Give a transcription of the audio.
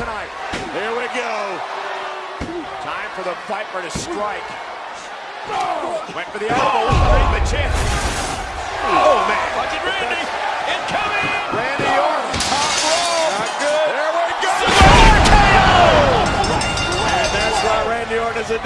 tonight. Here we go. Time for the Viper to strike. Went for the elbow. oh. the chin. Oh, man. Watching Randy. Incoming. Randy Orton, top rope. Not good. There we go. And that's why Randy Orton is a